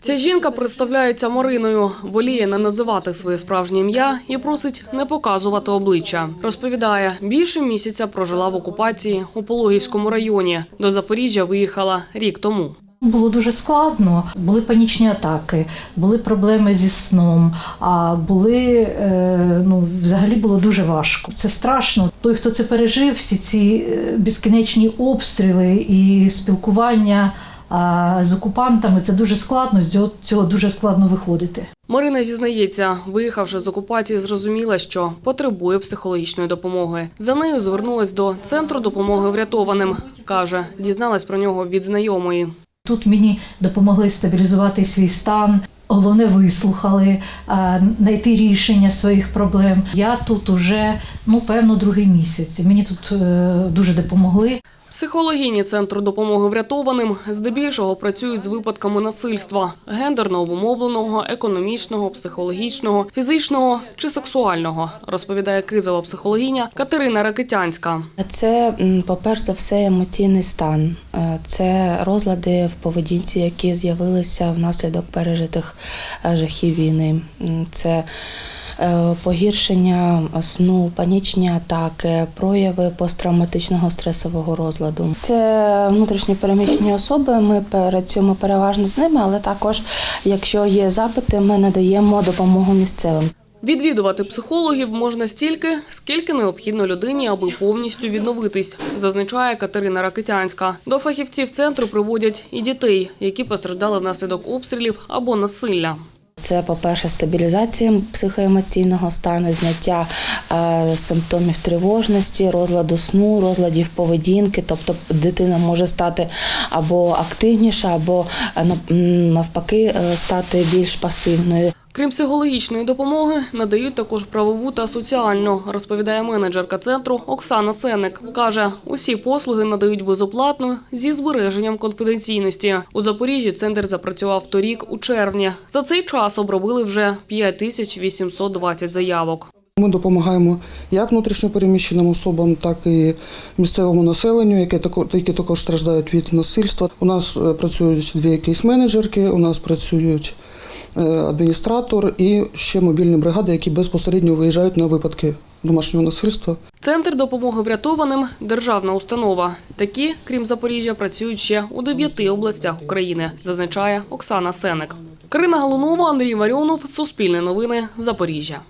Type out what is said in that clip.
Ця жінка представляється Мариною, воліє не називати своє справжнє ім'я і просить не показувати обличчя. Розповідає, більше місяця прожила в окупації у Пологівському районі. До Запоріжжя виїхала рік тому. Було дуже складно. Були панічні атаки, були проблеми зі сном, а були е, ну, взагалі було дуже важко. Це страшно. Той, хто це пережив, всі ці е, безкінечні обстріли і спілкування а, з окупантами, це дуже складно. З цього, дуже складно виходити. Марина зізнається, виїхавши з окупації, зрозуміла, що потребує психологічної допомоги. За нею звернулась до центру допомоги врятованим. каже, дізналась про нього від знайомої. Тут мені допомогли стабілізувати свій стан. Головне, вислухали, знайти рішення своїх проблем. Я тут уже ну певно другий місяць. Мені тут е, дуже допомогли. Психологині центру допомоги врятованим здебільшого працюють з випадками насильства гендерно обумовленого, економічного, психологічного, фізичного чи сексуального, розповідає кризова психологиня Катерина Ракитянська. Це, по-перше за все, емоційний стан. Е, Це розлади в поведінці, які з'явилися внаслідок пережитих е, жахів війни. Це погіршення сну, панічні атаки, прояви посттравматичного стресового розладу. Це внутрішні переміщені особи. Ми працюємо переважно з ними, але також, якщо є запити, ми надаємо допомогу місцевим. Відвідувати психологів можна стільки, скільки необхідно людині, аби повністю відновитись, зазначає Катерина Ракитянська. До фахівців центру приводять і дітей, які постраждали внаслідок обстрілів або насилля. Це, по-перше, стабілізація психоемоційного стану, зняття е, симптомів тривожності, розладу сну, розладів поведінки. Тобто дитина може стати або активніша, або е, навпаки е, стати більш пасивною. Крім психологічної допомоги, надають також правову та соціальну, розповідає менеджерка центру Оксана Сенник. Каже, усі послуги надають безоплатно зі збереженням конфіденційності. У Запоріжжі центр запрацював торік у червні. За цей час обробили вже 5820 заявок. Ми допомагаємо як внутрішньопереміщеним особам, так і місцевому населенню, які також страждають від насильства. У нас е, працюють дві кейс-менеджерки, у нас працюють адміністратор і ще мобільні бригади, які безпосередньо виїжджають на випадки домашнього насильства. Центр допомоги врятованим державна установа. Такі, крім Запоріжжя, працюють ще у дев'яти областях України, зазначає Оксана Сеник. Карина Галунова, Андрій Варіонов, Суспільне новини, Запоріжжя.